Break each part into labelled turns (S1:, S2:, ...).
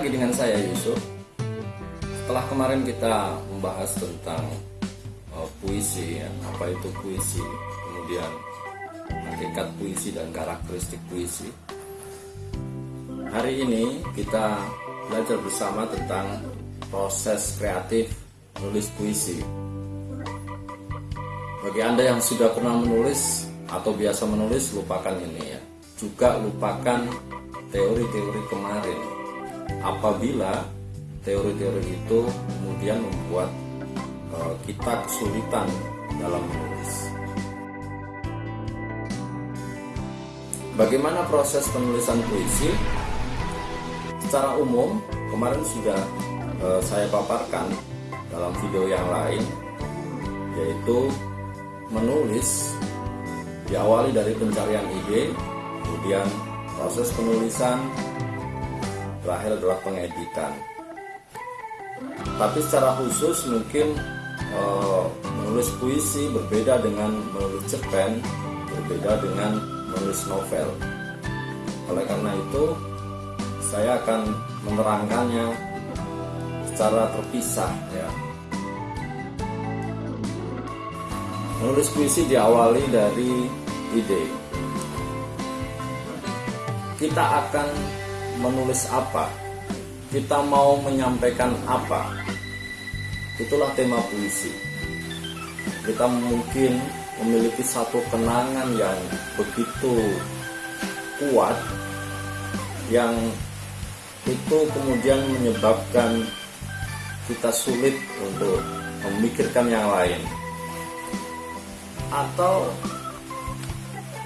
S1: lagi dengan saya Yusuf. Setelah kemarin kita membahas tentang uh, puisi, ya, apa itu puisi, kemudian hakikat puisi dan karakteristik puisi. Hari ini kita belajar bersama tentang proses kreatif menulis puisi. Bagi Anda yang sudah pernah menulis atau biasa menulis, lupakan ini ya. Juga lupakan teori-teori kemarin. Apabila teori-teori itu kemudian membuat uh, kita kesulitan dalam menulis. Bagaimana proses penulisan puisi? Secara umum, kemarin sudah uh, saya paparkan dalam video yang lain, yaitu menulis diawali dari pencarian ide, kemudian proses penulisan, terakhir adalah pengeditan. Tapi secara khusus mungkin e, menulis puisi berbeda dengan menulis cerpen, berbeda dengan menulis novel. Oleh karena itu, saya akan menerangkannya secara terpisah ya. Menulis puisi diawali dari ide. Kita akan menulis apa? Kita mau menyampaikan apa? Itulah tema puisi. Kita mungkin memiliki satu kenangan yang begitu kuat yang itu kemudian menyebabkan kita sulit untuk memikirkan yang lain atau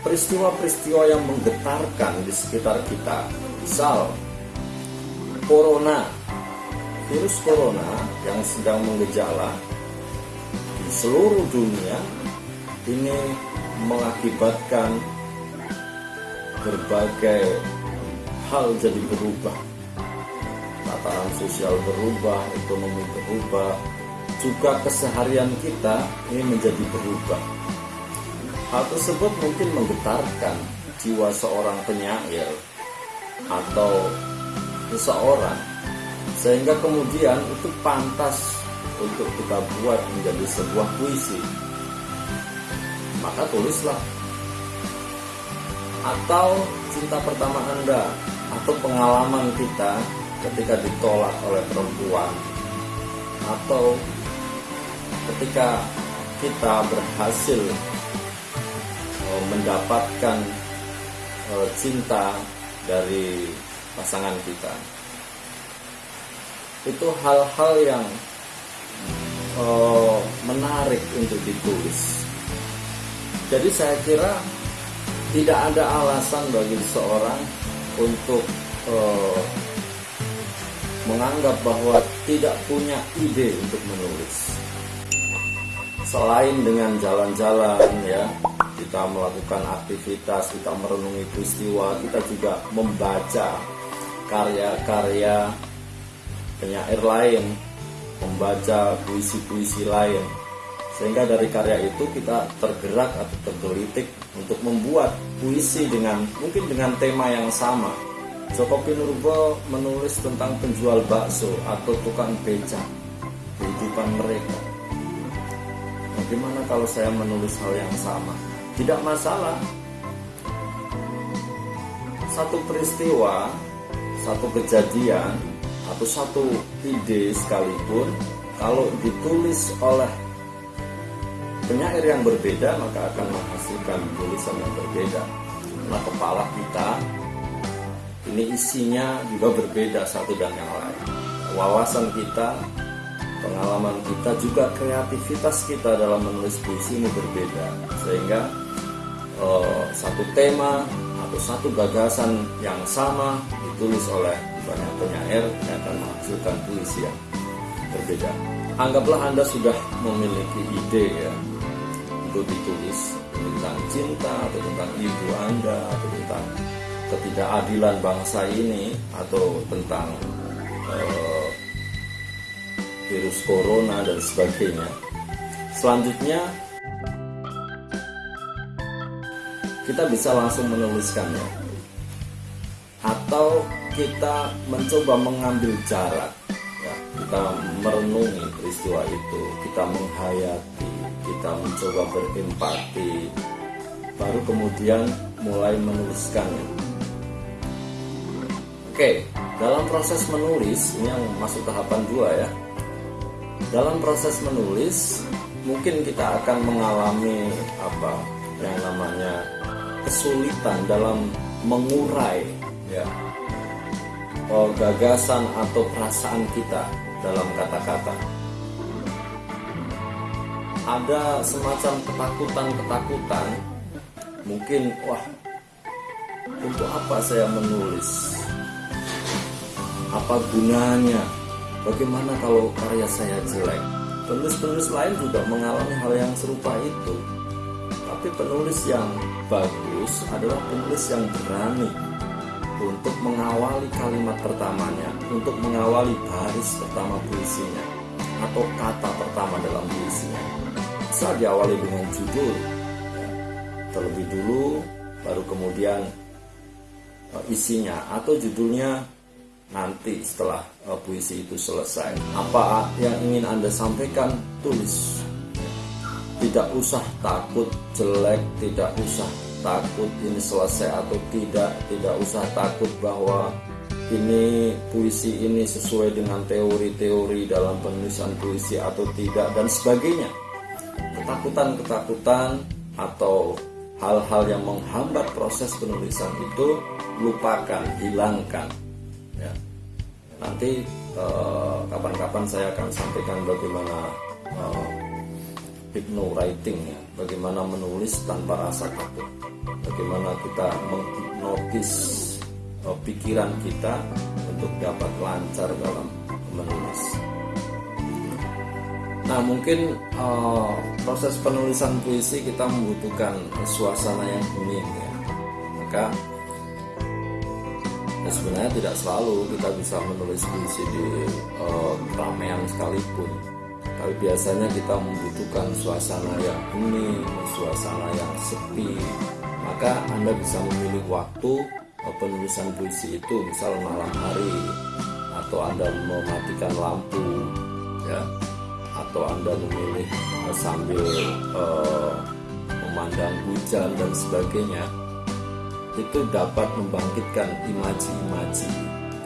S1: peristiwa-peristiwa yang menggetarkan di sekitar kita. Misal, corona, virus corona yang sedang mengejala di seluruh dunia ini mengakibatkan berbagai hal jadi berubah. Tatanan sosial berubah, ekonomi berubah, juga keseharian kita ini menjadi berubah Hal tersebut mungkin menggetarkan jiwa seorang penyair atau seseorang sehingga kemudian itu pantas untuk kita buat menjadi sebuah puisi. Maka tulislah. Atau cinta pertama Anda atau pengalaman kita ketika ditolak oleh perempuan atau ketika kita berhasil mendapatkan uh, cinta dari pasangan kita. Itu hal-hal yang uh, menarik untuk ditulis. Jadi saya kira tidak ada alasan bagi seorang untuk uh, menganggap bahwa tidak punya ide untuk menulis. Selain dengan jalan-jalan ya, kita melakukan aktivitas, kita merenungi peristiwa, kita juga membaca karya-karya penyair lain, membaca puisi-puisi lain. Sehingga dari karya itu kita tergerak atau tergelitik untuk membuat puisi dengan mungkin dengan tema yang sama. Joko Pinurbo menulis tentang penjual bakso atau tukang beca kehidupan mereka. Bagaimana kalau saya menulis hal yang sama? Tidak masalah. Satu peristiwa satu kejadian atau satu ide sekalipun kalau ditulis oleh penyair yang berbeda maka akan menghasilkan tulisan yang berbeda. Karena kepala kita ini isinya juga berbeda satu dan yang lain. Wawasan kita pengalaman kita juga kreativitas kita dalam menulis puisi ini berbeda sehingga uh, satu tema atau satu gagasan yang sama ditulis oleh banyak penyair yang akan menghasilkan puisi yang berbeda. Anggaplah Anda sudah memiliki ide ya untuk ditulis tentang cinta atau tentang ibu Anda atau tentang ketidakadilan bangsa ini atau tentang uh, virus corona dan sebagainya. Selanjutnya kita bisa langsung menuliskannya. Atau kita mencoba mengambil jarak ya, kita merenungi peristiwa itu kita menghayati kita mencoba berempati baru kemudian mulai menuliskannya. Oke dalam proses menulis ini yang masuk tahapan dua ya dalam proses menulis mungkin kita akan mengalami apa yang namanya kesulitan dalam mengurai ya oh, gagasan atau perasaan kita dalam kata-kata. Ada semacam ketakutan-ketakutan mungkin wah untuk apa saya menulis? Apa gunanya bagaimana kalau karya saya jelek? Penulis-penulis lain juga mengalami hal yang serupa itu. Tapi penulis yang bagus adalah penulis yang berani untuk mengawali kalimat pertamanya untuk mengawali baris pertama puisinya atau kata pertama dalam puisinya. Bisa diawali dengan judul terlebih dulu baru kemudian uh, isinya atau judulnya nanti setelah uh, puisi itu selesai. Apa yang ingin anda sampaikan? Tulis. Tidak usah takut jelek tidak usah takut ini selesai atau tidak. Tidak usah takut bahwa ini puisi ini sesuai dengan teori-teori dalam penulisan puisi atau tidak dan sebagainya. Ketakutan-ketakutan atau hal-hal yang menghambat proses penulisan itu lupakan, hilangkan. Nanti eh, kapan-kapan uh, saya akan sampaikan bagaimana uh, hypno writing ya, bagaimana menulis tanpa rasa takut, bagaimana kita menghipnotis uh, pikiran kita untuk dapat lancar dalam menulis. Nah mungkin uh, proses penulisan puisi kita membutuhkan suasana yang hening ya. Maka sebenarnya tidak selalu kita bisa menulis puisi di uh, keramaian sekalipun. Tapi biasanya kita membutuhkan suasana yang hening, suasana yang sepi. Maka Anda bisa memilih waktu uh, penulisan puisi itu, misal malam hari atau Anda mematikan lampu, ya atau Anda memilih uh, sambil uh, memandang hujan dan sebagainya itu dapat membangkitkan imaji-imaji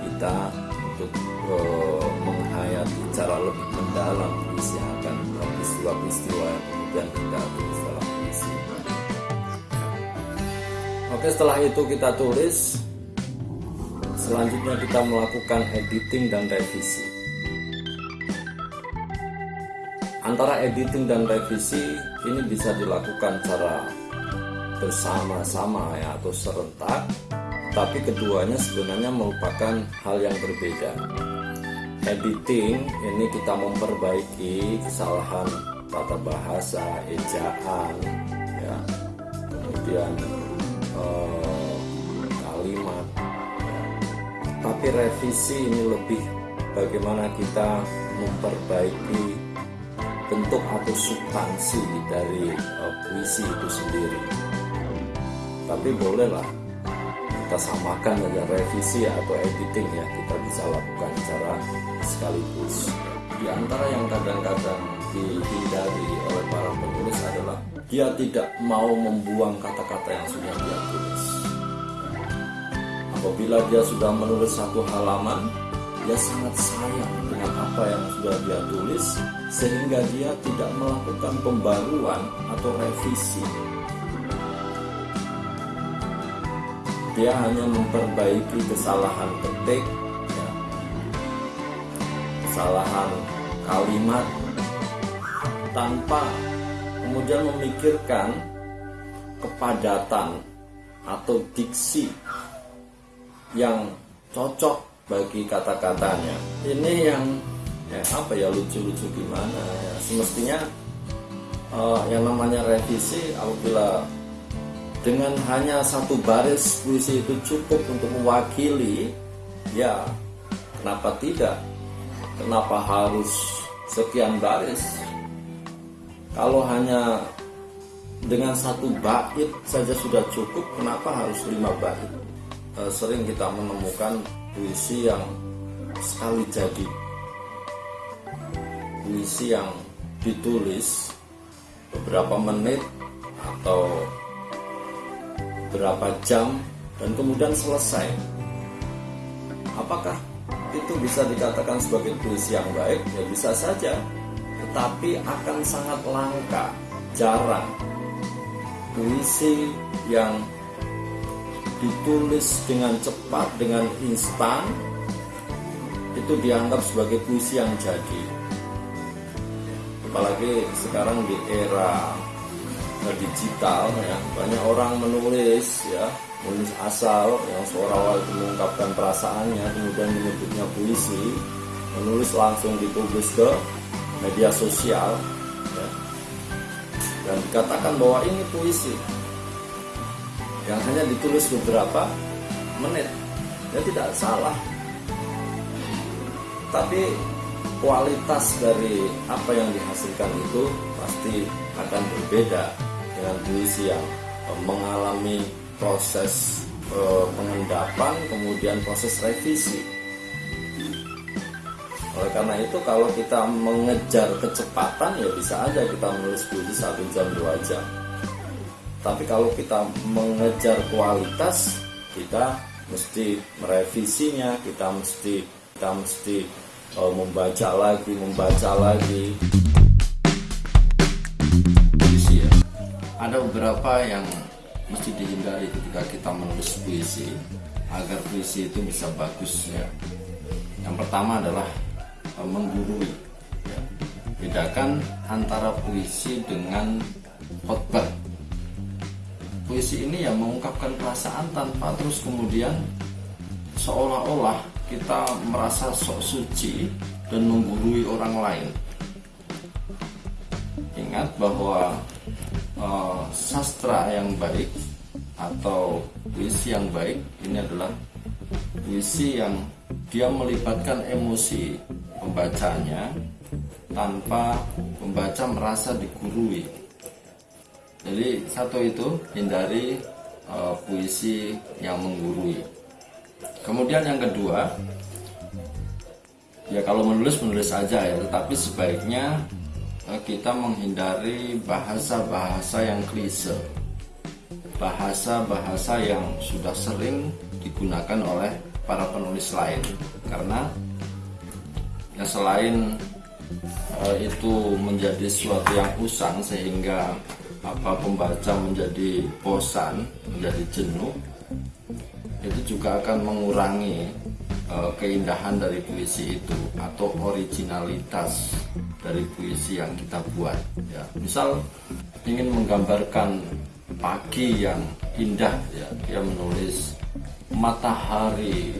S1: kita untuk uh, menghayati cara lebih mendalam puisi akan peristiwa-peristiwa yang kemudian kita tulis dalam puisi. Oke setelah itu kita tulis Selanjutnya kita melakukan editing dan revisi Antara editing dan revisi ini bisa dilakukan secara bersama-sama ya atau serentak, tapi keduanya sebenarnya merupakan hal yang berbeda. Editing ini kita memperbaiki kesalahan tata bahasa, ejaan, ya, kemudian eh, kalimat. Ya. Tapi revisi ini lebih bagaimana kita memperbaiki bentuk atau substansi dari uh, puisi itu sendiri. Tapi bolehlah kita samakan dengan revisi atau editing ya kita bisa lakukan secara sekaligus. Di antara yang kadang-kadang dihindari oleh para penulis adalah dia tidak mau membuang kata-kata yang sudah dia tulis. Apabila dia sudah menulis satu halaman, dia sangat sayang dengan apa yang sudah dia tulis sehingga dia tidak melakukan pembaruan atau revisi dia hanya memperbaiki kesalahan ketik ya, kesalahan kalimat tanpa kemudian memikirkan kepadatan atau diksi yang cocok bagi kata-katanya. Ini yang ya apa ya lucu-lucu gimana ya. Semestinya uh, yang namanya revisi apabila dengan hanya satu baris puisi itu cukup untuk mewakili ya kenapa tidak? Kenapa harus sekian baris? Kalau hanya dengan satu bait saja sudah cukup kenapa harus lima bait? E, sering kita menemukan puisi yang sekali jadi. Puisi yang ditulis beberapa menit atau berapa jam dan kemudian selesai. Apakah itu bisa dikatakan sebagai puisi yang baik? Ya bisa saja. Tetapi akan sangat langka jarang. Puisi yang ditulis dengan cepat dengan instan itu dianggap sebagai puisi yang jadi. Apalagi sekarang di era digital ya. Banyak orang menulis ya menulis asal yang seolah-olah mengungkapkan perasaannya kemudian menyebutnya puisi menulis langsung dipublis ke media sosial ya. dan dikatakan bahwa ini puisi yang hanya ditulis beberapa menit. Ya tidak salah. Tapi kualitas dari apa yang dihasilkan itu pasti akan berbeda dengan puisi yang eh, mengalami proses eh, pengendapan kemudian proses revisi oleh karena itu kalau kita mengejar kecepatan ya bisa aja kita menulis puisi satu jam dua jam. Tapi kalau kita mengejar kualitas kita mesti merevisinya, kita mesti kita mesti uh, membaca lagi, membaca lagi. Ada beberapa yang mesti dihindari ketika kita menulis puisi agar puisi itu bisa bagus ya. Yang pertama adalah menggurui ya. bedakan antara puisi dengan khotbah puisi ini yang mengungkapkan perasaan tanpa terus kemudian seolah-olah kita merasa sok suci dan menggurui orang lain ingat bahwa uh, sastra yang baik atau puisi yang baik ini adalah puisi yang dia melibatkan emosi pembacanya tanpa pembaca merasa digurui. Jadi satu itu hindari uh, puisi yang menggurui. Kemudian yang kedua, ya kalau menulis menulis saja ya, tetapi sebaiknya kita menghindari bahasa-bahasa yang klise, bahasa-bahasa yang sudah sering digunakan oleh para penulis lain, karena ya selain uh, itu menjadi sesuatu yang usang sehingga apa pembaca menjadi bosan, menjadi jenuh, itu juga akan mengurangi uh, keindahan dari puisi itu atau originalitas dari puisi yang kita buat. Ya, misal ingin menggambarkan pagi yang indah, ya, dia menulis matahari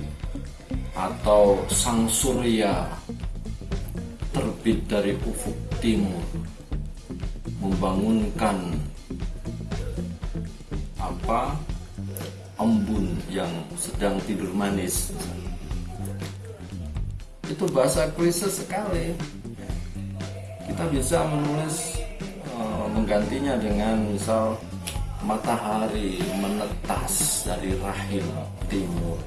S1: atau sang surya terbit dari ufuk timur membangunkan apa? Embun yang sedang tidur manis. Itu bahasa klise sekali kita bisa menulis uh, menggantinya dengan misal matahari menetas dari rahim timur.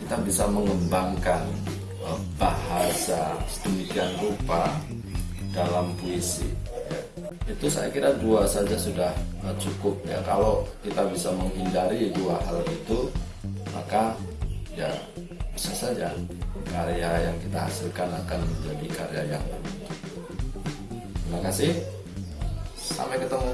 S1: Kita bisa mengembangkan bahasa sedemikian rupa dalam puisi itu saya kira dua saja sudah cukup ya. Kalau kita bisa menghindari dua hal itu maka ya bisa saja karya yang kita hasilkan akan menjadi karya yang terima kasih. Sampai ketemu